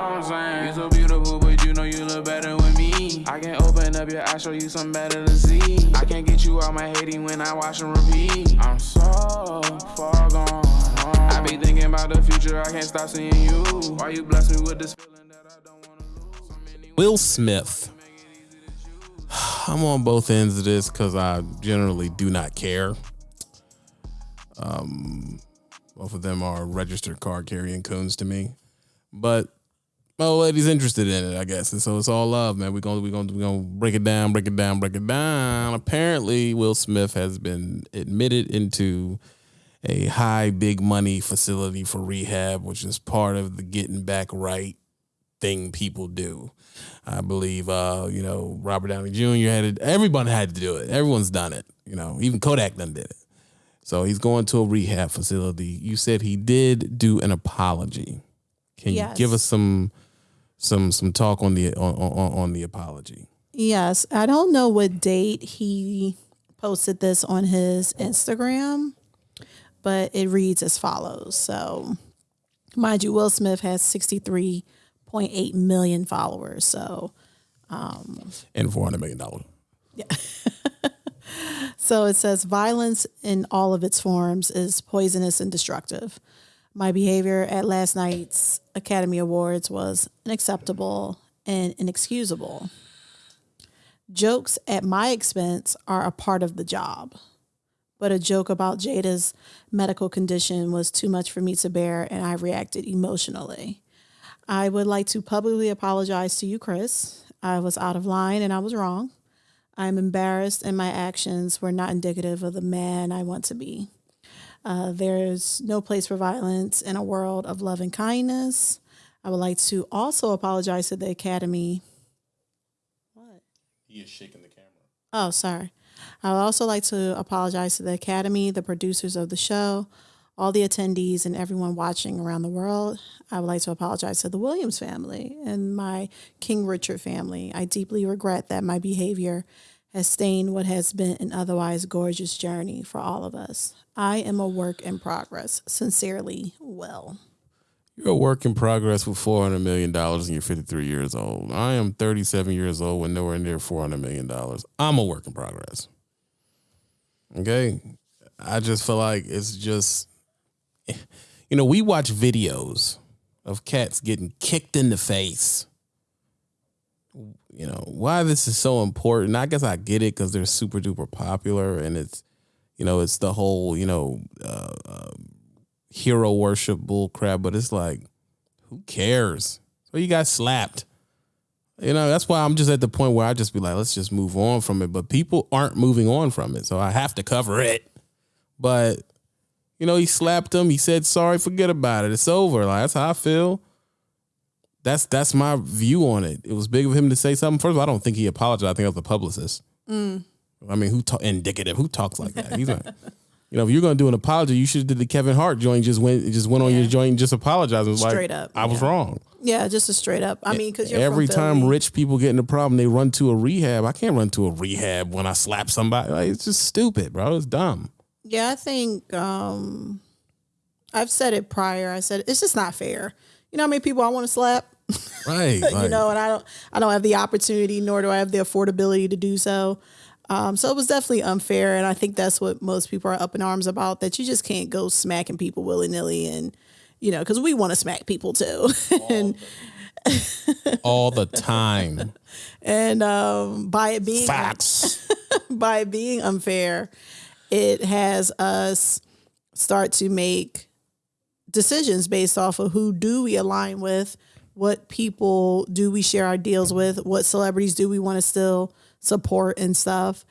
I'm saying? You so beautiful, but you know you look better with me. I can open up your eyes, show you something better to see. I can't get you out my hating when I watch and repeat. I'm so far gone. I be thinking about the future, I can't stop seeing you. Why you bless me with this feeling that I don't wanna lose? Will Smith. I'm on both ends of this because I generally do not care. Um, both of them are registered card carrying coons to me, but my old lady's interested in it, I guess, and so it's all love, man. We're gonna we're gonna we're gonna break it down, break it down, break it down. Apparently, Will Smith has been admitted into a high big money facility for rehab, which is part of the getting back right thing people do. I believe, uh, you know, Robert Downey Jr. had it. Everyone had to do it. Everyone's done it. You know, even Kodak done did it. So he's going to a rehab facility. You said he did do an apology. Can Yes. you give us some some some talk on the on, on, on the apology? Yes, I don't know what date he posted this on his Instagram, but it reads as follows. So, mind you, Will Smith has 63.8 million followers. So, um, And four hundred million dollars. Yeah. so it says violence in all of its forms is poisonous and destructive. My behavior at last night's Academy Awards was unacceptable and inexcusable. Jokes at my expense are a part of the job. But a joke about Jada's medical condition was too much for me to bear, and I reacted emotionally. I would like to publicly apologize to you, Chris. I was out of line and I was wrong. I'm embarrassed, and my actions were not indicative of the man I want to be. Uh, there's no place for violence in a world of love and kindness. I would like to also apologize to the Academy. What? He is shaking the camera. Oh, sorry. I would also like to apologize to the Academy, the producers of the show, all the attendees, and everyone watching around the world. I would like to apologize to the Williams family and my King Richard family. I deeply regret that my behavior has stained what has been an otherwise gorgeous journey for all of us. I am a work in progress. Sincerely, Will. You're a work in progress with four hundred million dollars, and you're fifty three years old. I am thirty seven years old with nowhere near four hundred million dollars. I'm a work in progress. Okay, I just feel like it's just, you know, we watch videos of cats getting kicked in the face. You know why this is so important. I guess I get it because they're super duper popular, and it's, you know, it's the whole, you know. Uh, uh, hero worship bull crap, but it's like, who cares? So you got slapped. You know, that's why I'm just at the point where I just be like, let's just move on from it. But people aren't moving on from it. So I have to cover it. But, you know, he slapped him. He said sorry, forget about it. It's over. Like that's how I feel. That's that's my view on it. It was big of him to say something. First of all, I don't think he apologized. I think it was the publicist. I mean, who talk indicative? Who talks like that? He's not. You know, if you're gonna do an apology, you should have did the Kevin Hart joint. Just went, just went on your joint and just apologized. It was like, Straight up, I was yeah. wrong. Yeah, just a straight up. I mean, because Every time rich people get in a problem, they run to a rehab. I can't run to a rehab when I slap somebody. Like, it's just stupid, bro. It's dumb. Yeah, I think um, I've said it prior. I said it's just not fair. You know how many people I want to slap? Right. you know, and I don't I don't have the opportunity nor do I have the affordability to do so. Um, so it was definitely unfair, and I think that's what most people are up in arms about. That you just can't go smacking people willy nilly, and you know, because we want to smack people too, and all the time. and um, by it being Facts. by it being unfair, it has us start to make decisions based off of who do we align with, what people do we share our deals with, what celebrities do we want to still support and stuff.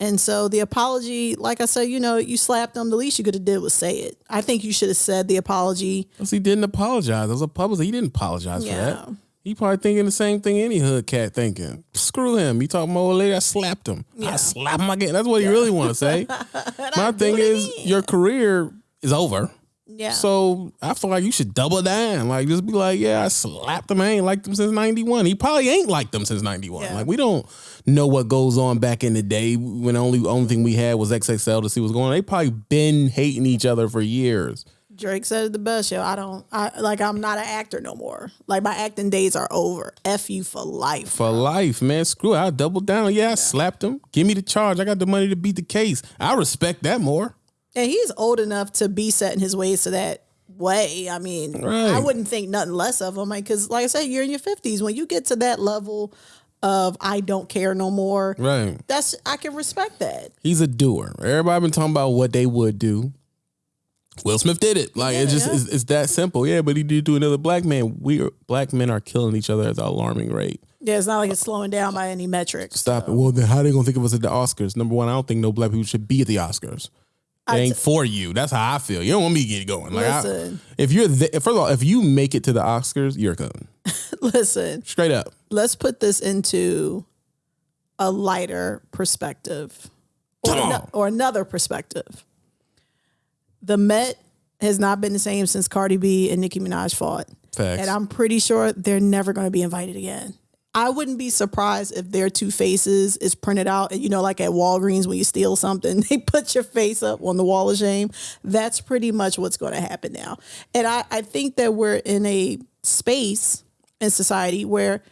And so the apology, like I said, you know, you slapped them. The least you could have did was say it. I think you should have said the apology. 'Cause he didn't apologize. It was a public. He didn't apologize for that. He probably thinking the same thing any hood cat thinking. Screw him. You talking about old lady? I slapped him. I slap him again. That's what he really want to say. My thing is, your career is over. Yeah. So I feel like you should double down. Like just be like, yeah, I slapped him. I ain't liked him since '91. He probably ain't liked them since '91. Yeah. Like we don't know what goes on back in the day when the only only thing we had was XXL to see what's going on. They probably been hating each other for years. Drake said it the best, yo. I don't, I like, I'm not an actor no more. Like my acting days are over. F you for life. For life, man. Screw it. I doubled down. Yeah, I slapped him. Give me the charge. I got the money to beat the case. I respect that more. And he's old enough to be setting his ways to that way. I mean, Right. I wouldn't think nothing less of him. Like, cause like I said, you're in your fifties. When you get to that level of I don't care no more, Right. that's I can respect that. He's a doer. Everybody been talking about what they would do. Will Smith did it. Like it just Yeah. it's, it's that simple. Yeah, but he did do another black man. We are, black men are killing each other at an alarming rate. Yeah, it's not like it's slowing down by any metrics. Stop it. Well, then how are they gonna think of us at the Oscars? Number one, I don't think no black people should be at the Oscars. It ain't for you. That's how I feel. You don't want me to get going. Like, I- Listen. if you're the, first of all, if you make it to the Oscars, you're a coon. Listen, Straight up. let's put this into a lighter perspective or, Come ano- on. or another perspective. The Met has not been the same since Cardi B and Nicki Minaj fought. Facts. And I'm pretty sure they're never going to be invited again. I wouldn't be surprised if their two faces is printed out. You know, like at Walgreens when you steal something, they put your face up on the wall of shame. That's pretty much what's going to happen now. And I, I think that we're in a space in society where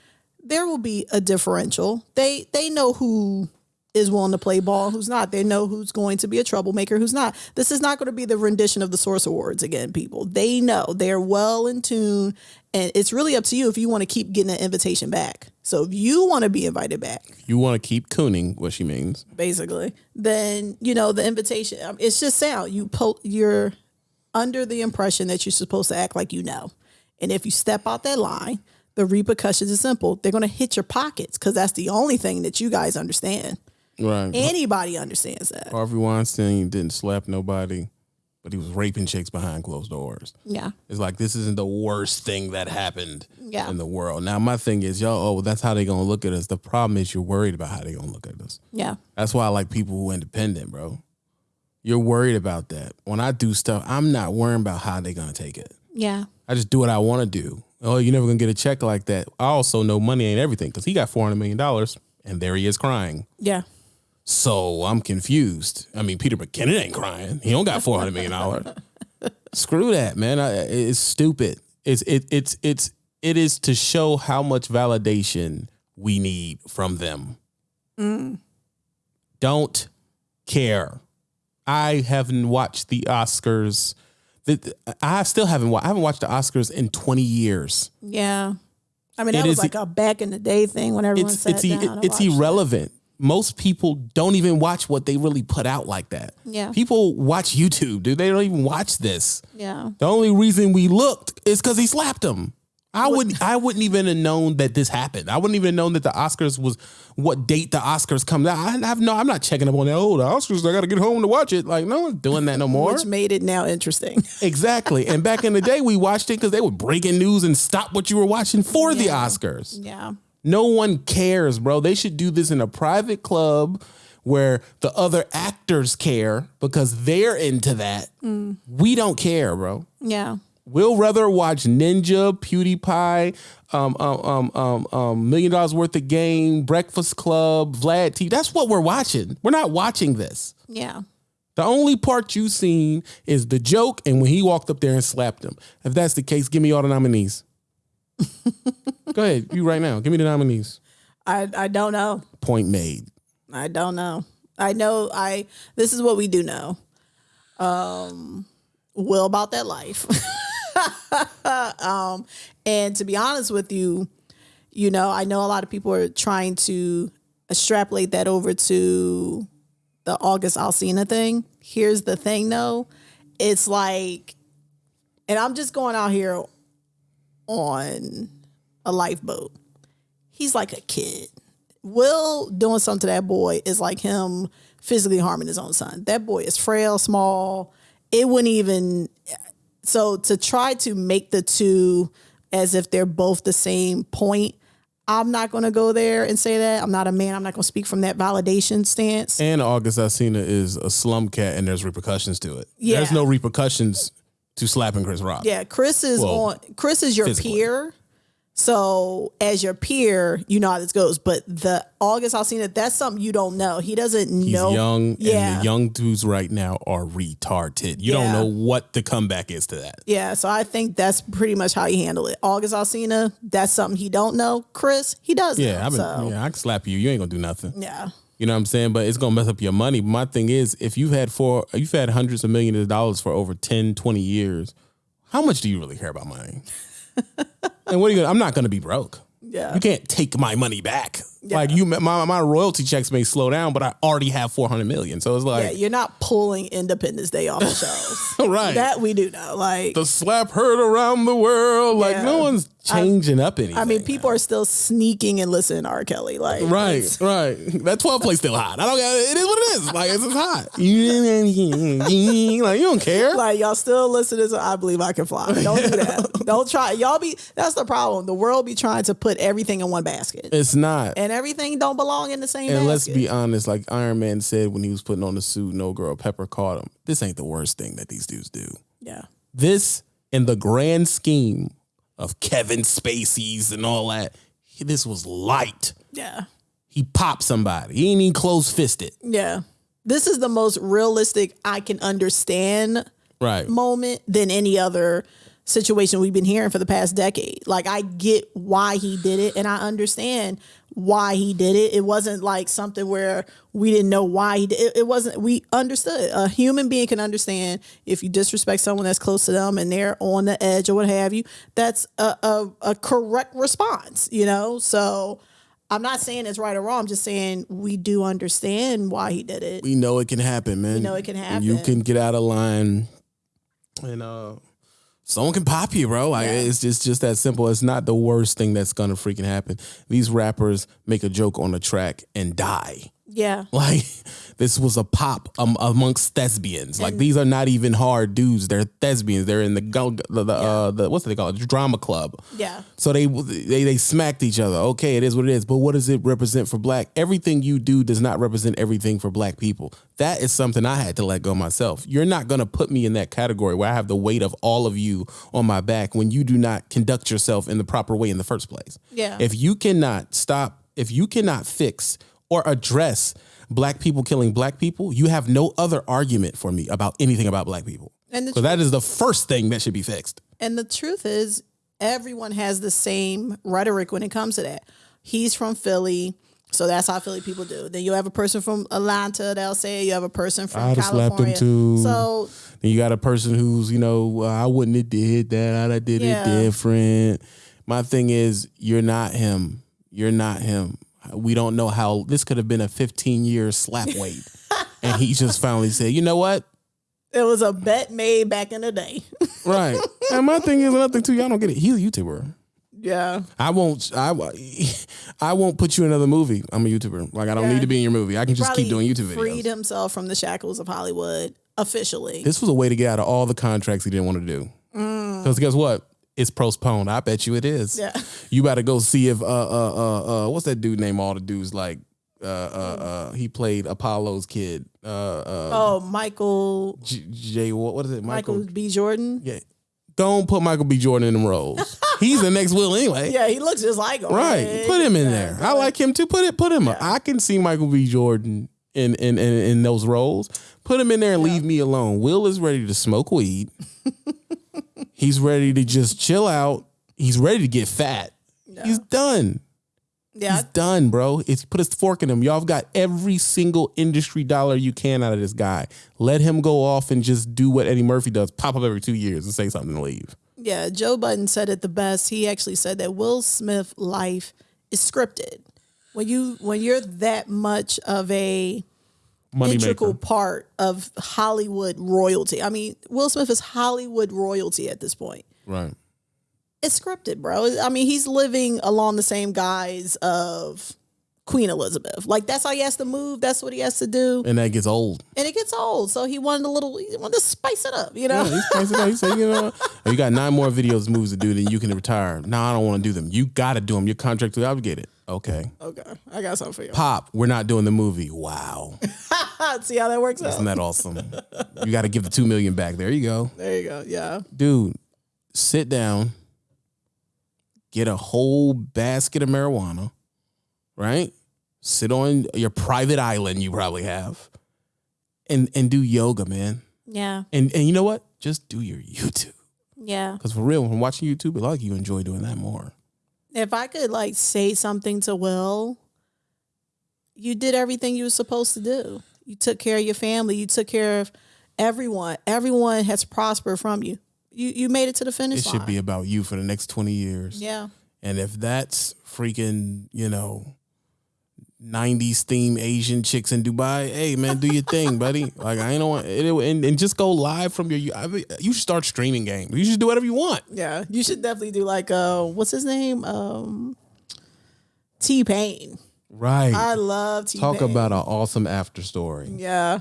there will be a differential. They they know who is willing to play ball, who's not. They know who's going to be a troublemaker, who's not. This is not going to be the rendition of the Source Awards again, people. They know. They're well in tune. And it's really up to you if you want to keep getting an invitation back. So if you want to be invited back, You want to keep cooning, what she means. basically, then you know the invitation. um, It's just sound. You po- you're under the impression that you're supposed to act like you know, and if you step out that line, the repercussions are simple. They're going to hit your pockets because that's the only thing that you guys understand. Right. Anybody understands that. Harvey Weinstein didn't slap nobody, but he was raping chicks behind closed doors. Yeah. It's like this isn't the worst thing that happened Yeah. in the world. Now my thing is, y'all, oh, well, that's how they gonna look at us. The problem is you're worried about how they gonna look at us. Yeah. That's why I like people who are independent, bro. You're worried about that. When I do stuff, I'm not worrying about how they're gonna take it. Yeah. I just do what I want to do. Oh, you're never gonna get a check like that. I also know money ain't everything because he got four hundred million dollars, and there he is crying. Yeah. So I'm confused. I mean, Peter McKinnon ain't crying. He don't got four hundred million dollars. Screw that, man. I, it's stupid. It's it it's it's it is to show how much validation we need from them. Mm. Don't care. I haven't watched the Oscars. I still haven't. wa- I haven't watched the Oscars in twenty years. Yeah. I mean, It that was is- like a back in the day thing when everyone it's sat it's down. and it's watched it. irrelevant. Most people don't even watch what they really put out like that. Yeah. People watch YouTube, dude. They don't even watch this. Yeah. The only reason we looked is because he slapped him. I wouldn't I wouldn't even have known that this happened. I wouldn't even have known that the Oscars was what date the Oscars come out. I have no I'm not checking up on that. Oh, the Oscars, I gotta get home to watch it. Like, no one's doing that no more. Which made it now interesting. exactly. And back in the day, we watched it because they were breaking news and stop what you were watching for the Oscars. yeah. No one cares, bro. They should do this in a private club where the other actors care because they're into that. We don't care, bro. Yeah. We'll rather watch Ninja, PewDiePie, um, um, um, um, um, Million Dollars Worth of Game, Breakfast Club, Vlad T. That's what we're watching. We're not watching this. Yeah. The only part you've seen is the joke and when he walked up there and slapped him. If that's the case, give me all the nominees. Go ahead, you right now. Give me the nominees. I I don't know. Point made. I don't know. I know I this is what we do know. Um Will about that life. um and to be honest with you, you know, I know a lot of people are trying to extrapolate that over to the August Alsina thing. Here's the thing though. It's like and I'm just going out here on a lifeboat. He's like a kid. Will doing something to that boy is like him physically harming his own son. That boy is frail, small. It wouldn't even. So to try to make the two as if they're both the same point, I'm not going to go there and say that. I'm not a man. I'm not going to speak from that validation stance. And August Alsina is a slum cat and there's repercussions to it. Yeah. There's no repercussions to slapping Chris Rock. Yeah, Chris is Well, on. Chris is your physically. peer, So as your peer, you know how this goes. But the August Alsina, that's something you don't know. He doesn't He's know. young, Yeah. and the young dudes right now are retarded. You Yeah. don't know what the comeback is to that. Yeah, so I think that's pretty much how you handle it. August Alsina, that's something he don't know. Chris, he does. Yeah, know, I've been, so, yeah, I can slap you. You ain't gonna do nothing. yeah. You know what I'm saying? But it's gonna mess up your money. My thing is, if you've had four, you've had hundreds of millions of dollars for over 10, 20 years, how much do you really care about money? and what are you gonna, I'm not gonna be broke. Yeah. You can't take my money back. Like you, my my royalty checks may slow down, but I already have 400 million. So it's like Yeah, you're not pulling Independence Day off the shelves. right. That we do know. Like, the slap heard around the world. Like Yeah. no one's changing up anything. I mean, people are still sneaking and listening to R. Kelly. Like, Right, right. That 12 play still hot. I don't it is what it is. Like it's just hot. like you don't care. Like y'all still listening to I Believe I Can Fly. Don't do that. Don't try. Y'all be that's the problem. The world be trying to put everything in one basket. It's not. And everything don't belong in the same And basket. let's be honest, like Iron Man said when he was putting on the suit, no girl Pepper caught him. This ain't the worst thing that these dudes do. Yeah. This, in the grand scheme of Kevin Spacey's and all that, this was light. Yeah. He popped somebody. He ain't even close fisted. Yeah. This is the most realistic I can understand Right. moment than any other situation we've been hearing for the past decade. Like I get why he did it and I understand why he did it. It wasn't like something where we didn't know why he did it. It wasn't we understood. A human being can understand if you disrespect someone that's close to them and they're on the edge or what have you. That's a a, a correct response, you know? So I'm not saying it's right or wrong. I'm just saying we do understand why he did it. we know it can happen, man. We know it can happen. You can get out of line, and uh, someone can pop you, bro. Like it's just just that simple. It's not the worst thing that's gonna freaking happen. These rappers make a joke on the track and die. Yeah. Like this was a pop um, amongst thespians. Like these are not even hard dudes. They're thespians. They're in the the, the uh the what's they call it? Drama club. Yeah. So they they they smacked each other. Okay, it is what it is. But what does it represent for black? Everything you do does not represent everything for black people. That is something I had to let go myself. You're not gonna put me in that category where I have the weight of all of you on my back when you do not conduct yourself in the proper way in the first place. Yeah. If you cannot stop, if you cannot fix or address black people killing black people, you have no other argument for me about anything about black people. And Because that is the first thing that should be fixed. And the truth is, everyone has the same rhetoric when it comes to that. He's from Philly, so that's how Philly people do. Then you have a person from Atlanta that'll say. You have a person from I'd have slapped him California. too. So Then you got a person who's, you know, uh, I wouldn't have did that. I'd have did Yeah. it different. My thing is, you're not him. You're not him. We don't know how this could have been a 15 year slap weight. and he just finally said, you know what? it was a bet made back in the day. Right. and my thing is another thing too, y'all don't get it. He's a YouTuber. yeah. I won't I I won't put you in another movie. I'm a YouTuber. Like I don't Yeah. need to be in your movie. I can just keep doing YouTube videos. Freed himself from the shackles of Hollywood officially. This was a way to get out of all the contracts he didn't want to do. Mm. Because guess what? It's postponed. I bet you it is. Yeah. You better go see if uh uh uh uh what's that dude name? All the dudes like uh uh uh he played Apollo's kid. Uh uh oh, Michael J, J what what is it? Michael Michael. B. Jordan. Yeah. Don't put Michael B. Jordan in them roles. He's the next Will anyway. Yeah, he looks just like him. Right. Put him in there. I like him too. Put it put him I can see Michael B. Jordan in in in, in those roles. Put him in there and leave me alone. Will is ready to smoke weed. He's ready to just chill out. He's ready to get fat. He's done. Yeah, He's done, bro. It's put his fork in him. Y'all have got every single industry dollar you can out of this guy. Let him go off and just do what Eddie Murphy does. Pop up every two years and say something and leave. Yeah, Joe Budden said it the best. He actually said that Will Smith life is scripted. When you when you're that much of a Money integral maker. part of Hollywood royalty. I mean, Will Smith is Hollywood royalty at this point. Right. It's scripted, bro. I mean, he's living along the same guise of Queen Elizabeth. Like that's how he has to move. That's what he has to do, And that gets old. and it gets old. So he wanted a little. He wanted to spice it up, you know. Yeah, he's crazy. He said, you know, you got nine more videos, moves to do, then you can retire. No, I don't want to do them. You got to do them. Your contract obligated. Okay. Okay, I got something for you. Pop, we're not doing the movie. Wow. See how that works out. Isn't that awesome? You got to give the two million back. There you go. There you go. Yeah. Dude, sit down, get a whole basket of marijuana, right? Sit on your private island you probably have, and and do yoga, man. Yeah. And and you know what? Just do your YouTube. Yeah. Because for real, when watching YouTube, a lot of you enjoy doing that more. If I could like say something to Will, you did everything you were supposed to do. You took care of your family. You took care of everyone. Everyone has prospered from you. You you made it to the finish It line. should be about you for the next 20 years. Yeah. And if that's freaking, you know, 90s theme Asian chicks in Dubai, hey man, do your thing, buddy. Like I ain't know it, and, and just go live from your. I mean, you should start streaming games. You should do whatever you want. Yeah. You should definitely do like uh what's his name? Um T Pain. Right. I love T Pain. Talk about an awesome after story. Yeah.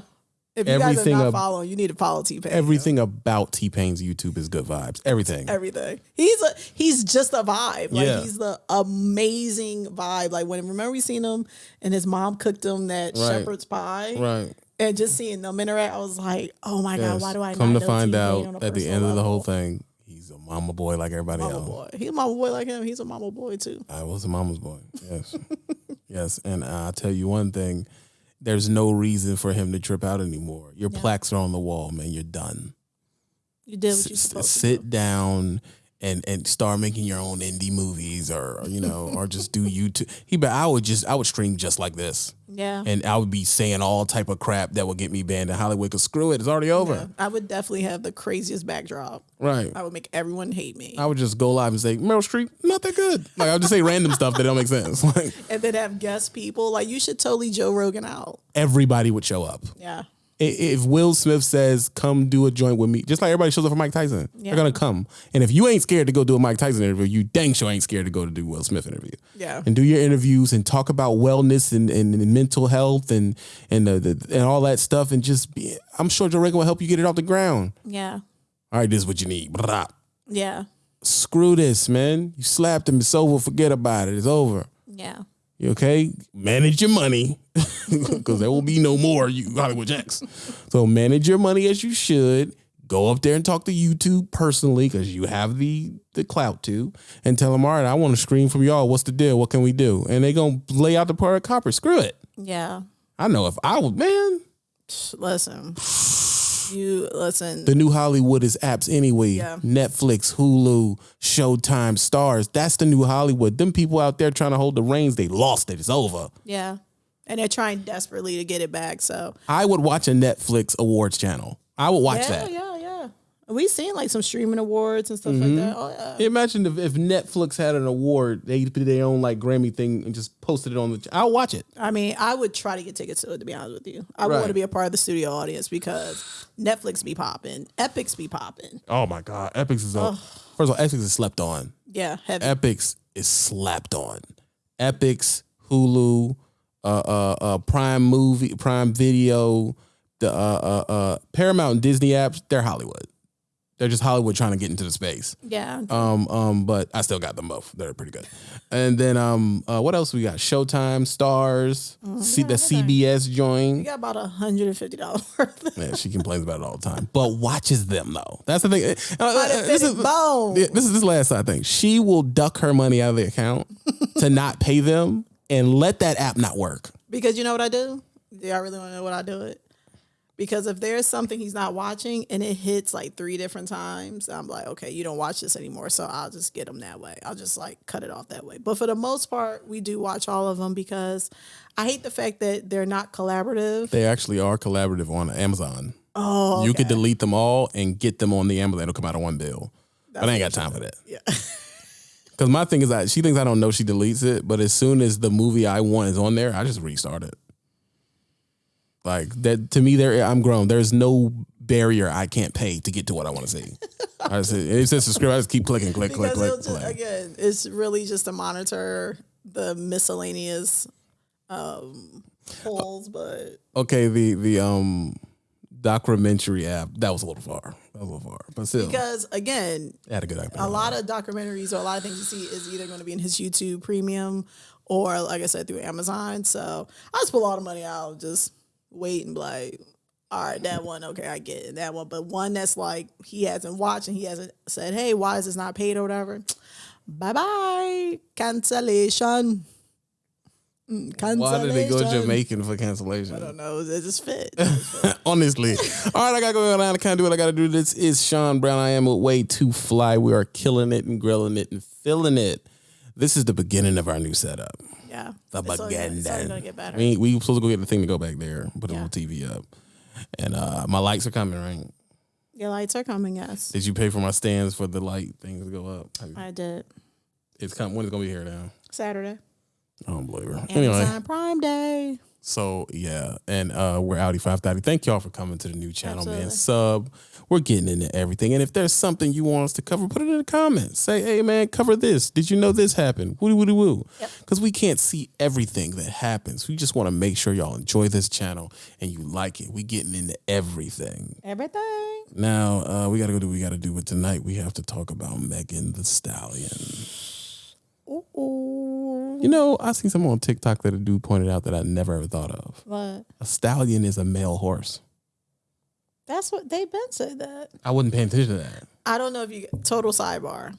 If you guys Everything are not following, you need to follow T Pain. Everything about T Pain's YouTube is good vibes. Everything. everything. He's a he's just a vibe. Like Yeah. he's the amazing vibe. Like when remember we seen him and his mom cooked him that Right. shepherd's pie. Right. And just seeing them interact, I was like, oh my Yes. god, why do I come to find out at the end of the whole thing, he's a mama boy like everybody Mama else. boy. He's a mama boy like him. He's a mama boy too. I was a mama's boy. Yes. yes. And I'll tell you one thing there's no reason for him to trip out anymore. Your plaques are on the wall, man. You're done. You did what you S- supposed sit do. down and and start making your own indie movies or you know or just do YouTube. He but I would just I would stream just like this. Yeah. And I would be saying all type of crap that would get me banned in Hollywood cuz screw it, it's already over. I would definitely have the craziest backdrop. Right. I would make everyone hate me. I would just go live and say Meryl Streep, not that good. Like I would just say random stuff that don't make sense. Like and then have guest people. Like you should totally Joe Rogan out. everybody would show up. Yeah. If Will Smith says, "Come do a joint with me," just like everybody shows up for Mike Tyson, Yeah. they're gonna come. And if you ain't scared to go do a Mike Tyson interview, you dang sure ain't scared to go to do Will Smith interview. Yeah. and do your interviews and talk about wellness and, and, and mental health and and the, the, and all that stuff. And just be, I'm sure Joe Rogan will help you get it off the ground. Yeah. All right, this is what you need. Blah. Yeah. Screw this, man. You slapped him. It's over. Forget about it. It's over. Yeah. Okay? Manage your money because there will be no more you Hollywood Jacks. So manage your money as you should. Go up there and talk to YouTube personally because you have the the clout to, and tell them, all right, I want to scream from y'all. What's the deal? What can we do? And they gonna lay out the part of copper. Screw it. Yeah. I know if I would, man. Listen. You listen. The new Hollywood is apps anyway. Yeah. Netflix, Hulu, Showtime, Starz. That's the new Hollywood. Them people out there trying to hold the reins, they lost it. It's over. yeah. And they're trying desperately to get it back. So I would watch a Netflix awards channel. I would watch yeah, that. yeah, yeah. We seen like some streaming awards and stuff Mm-hmm. like that. Oh yeah. Imagine if, if Netflix had an award, they did their own like Grammy thing and just posted it on the. I'll watch it. I mean, I would try to get tickets to it. To be honest with you, I would Right. want to be a part of the studio audience because Netflix be popping, Epix be popping. Oh my God, Epix is up. First of all, Epix is slept on. Yeah, heavy. Epix is slapped on. Epix, Hulu, uh, uh, uh, Prime Movie, Prime Video, the uh, uh, uh, Paramount and Disney apps. They're Hollywood. They're just Hollywood trying to get into the space. yeah, Um, um, but I still got them both. They're pretty good. And then um, uh, what else we got? Showtime, Starz, C- the CBS we joint. got about a hundred and fifty dollars worth. Man, she complains about it all the time, but watches them though. That's the thing. Uh, uh, this, is, yeah, this is this last I think. She will duck her money out of the account to not pay them and let that app not work. Because you know what I do? Do y'all really want to know what I do it? Because if there's something he's not watching and it hits like three different times, I'm like, okay, you don't watch this anymore. So I'll just get him that way. I'll just like cut it off that way. But for the most part, we do watch all of them because I hate the fact that they're not collaborative. They actually are collaborative on Amazon. Oh, You could delete them all and get them on the Amazon. It'll come out of one bill. but I ain't got time for that. yeah. Because my thing is that she thinks I don't know she deletes it, but as soon as the movie I want is on there, I just restart it. Like that to me, there I'm grown. There's no barrier I can't pay to get to what I want to see. I just it says subscribe. I just keep clicking, click, click, because it'll click, just, click. again, it's really just to monitor the miscellaneous um, polls, but Okay, the the um documentary app that was a little far. That was a little far, but still, because again, had a good a lot of documentaries or a lot of things you see is either going to be in his YouTube Premium or, like I said, through Amazon. So I just pull all the money out, just wait and be like, all right, that one, okay, I get it, that one. But one that's like he hasn't watched and he hasn't said, hey, why is this not paid or whatever? Bye bye. Cancellation. Mm, Cancellation. Why did they go to Jamaican for cancellation? I don't know. It just fit. Honestly. All right, I gotta go down. I can't do what I gotta do. This is Sean Brown. I am with way too fly. We are killing it and grilling it and filling it. This is the beginning of our new setup. Yeah. The It's only gonna- beginning. It's only gonna get better. We we supposed to go get the thing to go back there, put a Yeah. little TV up, and uh my lights are coming. Right? Your lights are coming, yes. Did you pay for my stands for the light things to go up? I did. It's coming. When is it's gonna be here now? Saturday. I don't believe her. Anyway, Prime Day. so yeah, and uh we're Audi five thirty. Thank y'all for coming to the new channel, man. Sub. We're getting into everything, and if there's something you want us to cover, put it in the comments. Say, hey man, cover this. Did you know this happened? Woody woody woo. Yep. Because we can't see everything that happens. We just want to make sure y'all enjoy this channel and you like it. We're getting into everything. Everything. Now uh, we got to go do what we got to do. But tonight we have to talk about Megan the Stallion. Ooh. You know, I seen someone on TikTok that a dude pointed out that I never ever thought of. What? A stallion is a male horse. That's what they've been said that. I wouldn't pay attention to that. I don't know if you total sidebar.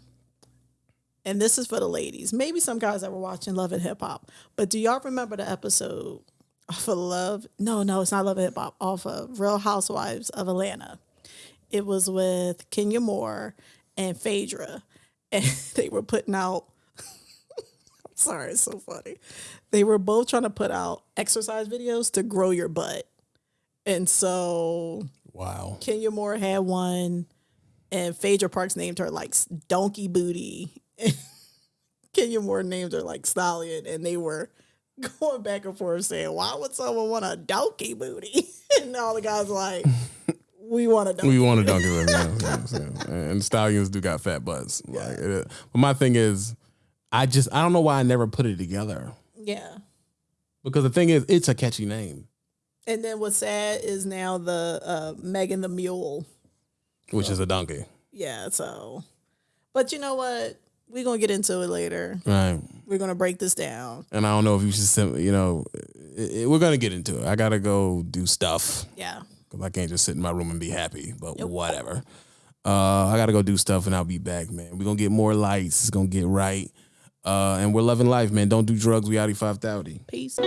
And this is for the ladies. Maybe some guys that were watching Love and Hip Hop. But do y'all remember the episode off of Love? No, no, it's not Love and Hip Hop. Off of Real Housewives of Atlanta. It was with Kenya Moore and Phaedra. And they were putting out I'm sorry, it's so funny. They were both trying to put out exercise videos to grow your butt. And so Wow. Kenya Moore had one, and Phaedra Parks named her like Donkey Booty. Kenya Moore named her like Stallion, and they were going back and forth saying, "Why would someone want a donkey booty?" and all the guys were like, "We want a donkey." We want a donkey it. Yeah, yeah, yeah. And stallions do got fat butts. Like, it, but my thing is, I just I don't know why I never put it together. yeah. Because the thing is, it's a catchy name, And then what's sad is now the uh, Megan the Mule. which is a donkey. Yeah. So, but you know what? We're gonna get into it later. Right. We're gonna break this down. And I don't know if you should, sim- you know, it, it- we're gonna get into it. I gotta go do stuff Yeah. because I can't just sit in my room and be happy. But whatever. Uh, I gotta go do stuff and I'll be back, man. We're gonna get more lights. It's gonna get right. Uh, and we're loving life, man. Don't do drugs. We Audi five thirty. Peace.